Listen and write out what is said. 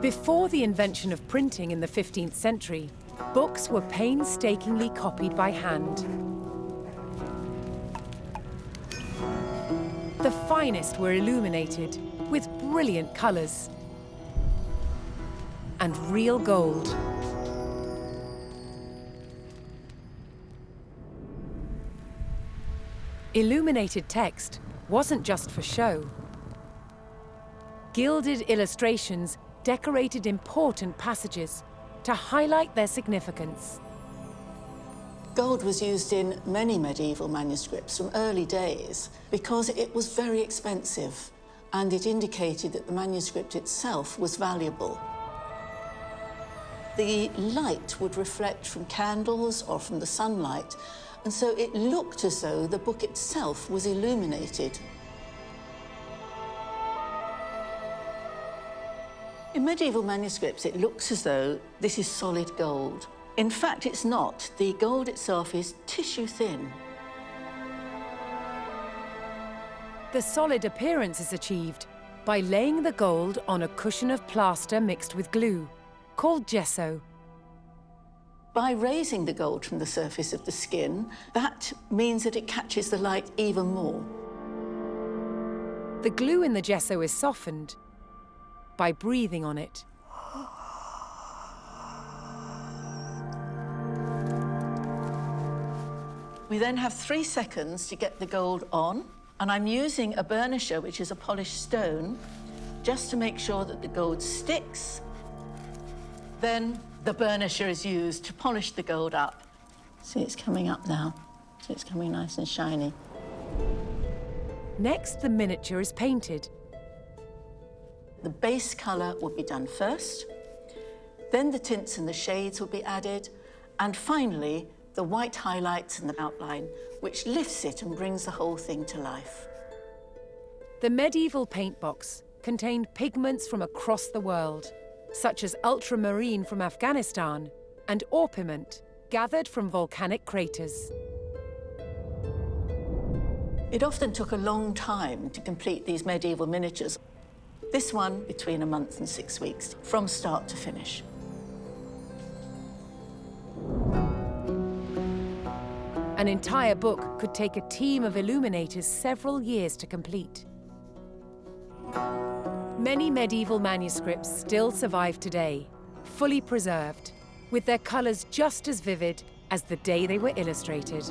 Before the invention of printing in the 15th century, books were painstakingly copied by hand. The finest were illuminated with brilliant colours and real gold. Illuminated text wasn't just for show. Gilded illustrations decorated important passages to highlight their significance. Gold was used in many medieval manuscripts from early days because it was very expensive and it indicated that the manuscript itself was valuable. The light would reflect from candles or from the sunlight, and so it looked as though the book itself was illuminated. In medieval manuscripts, it looks as though this is solid gold. In fact, it's not. The gold itself is tissue thin. The solid appearance is achieved by laying the gold on a cushion of plaster mixed with glue, called gesso. By raising the gold from the surface of the skin, that means that it catches the light even more. The glue in the gesso is softened by breathing on it. We then have three seconds to get the gold on, and I'm using a burnisher, which is a polished stone, just to make sure that the gold sticks. Then the burnisher is used to polish the gold up. See, it's coming up now. See, it's coming nice and shiny. Next, the miniature is painted. The base colour will be done first, then the tints and the shades will be added, and finally, the white highlights and the outline, which lifts it and brings the whole thing to life. The medieval paint box contained pigments from across the world, such as ultramarine from Afghanistan and orpiment gathered from volcanic craters. It often took a long time to complete these medieval miniatures. This one between a month and six weeks, from start to finish. An entire book could take a team of illuminators several years to complete. Many medieval manuscripts still survive today, fully preserved, with their colours just as vivid as the day they were illustrated.